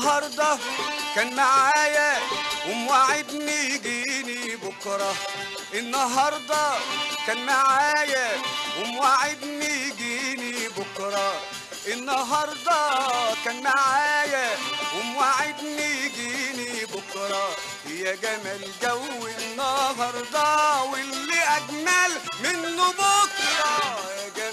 النهارده كان معايا وموعدني يجيني بكرة. النهارده كان معايا وموعدني يجيني بكرة. النهارده كان معايا وموعدني يجيني بكرة. يا جمال جو النهارده واللي أجمل منه بكرة. يا جمال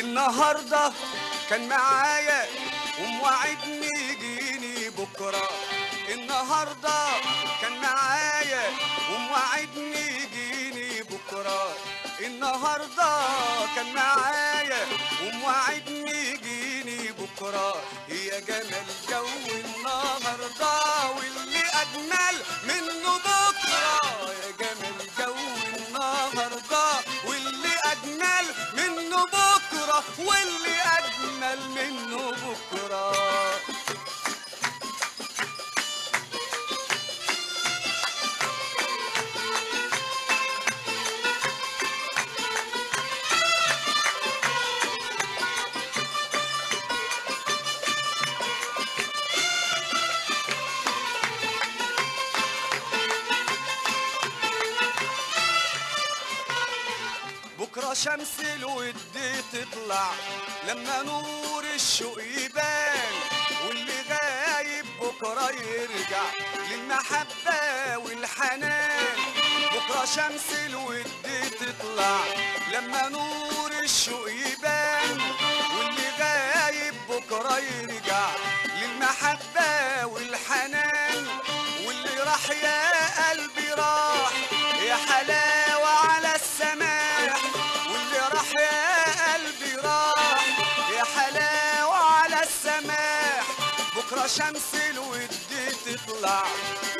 النهارده كان معايا وموعدني يجيني بكرة. النهارده كان معايا وموعدني يجيني بكرة. النهارده كان معايا وموعدني يجيني بكرة. يا جمال جو النهارده واللي أجمل منه بكرة. يا جمال واللي أجمل منه بكرة. شمس الود تطلع لما نور الشوق يبان واللي غايب بكرة يرجع للمحبة والحنان. بكرة شمس الود تطلع لما نور الشوق يبان واللي غايب بكرة يرجع للمحبة شمس الود تطلع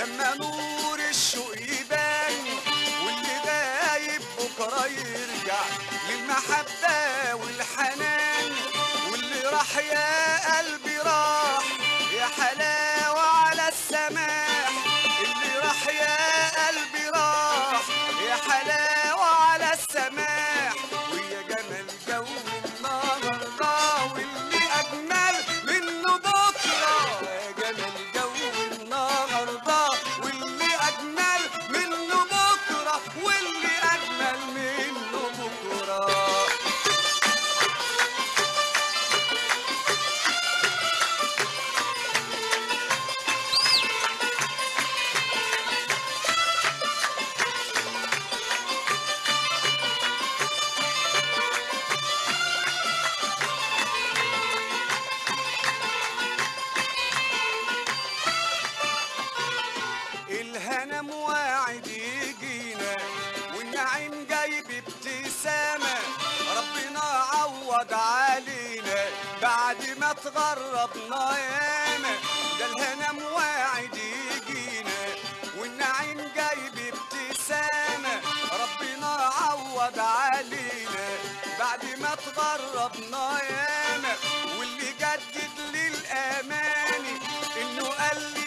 لما نور الشوق يبان واللي غايب بكرة يرجع للمحبة والحنان واللي راح يا بابتسامة. ربنا عوض علينا بعد ما تغربنا ياما. ده الهنا مواعد يجينا والنعيم جاي بابتسامة. ربنا عوض علينا بعد ما تغربنا ياما. واللي جدد للأماني إنه قال لي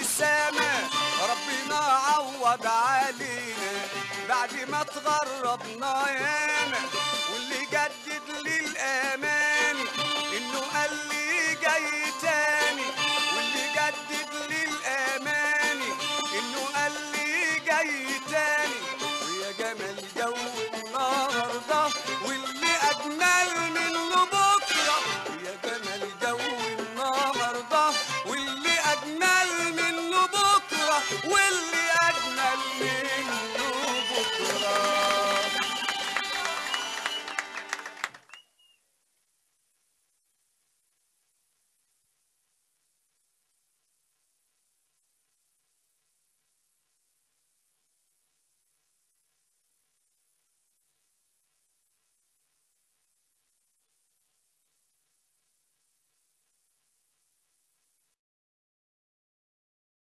السما ربنا عوض علينا بعد ما تغربنا ياما واللي جدد للأمان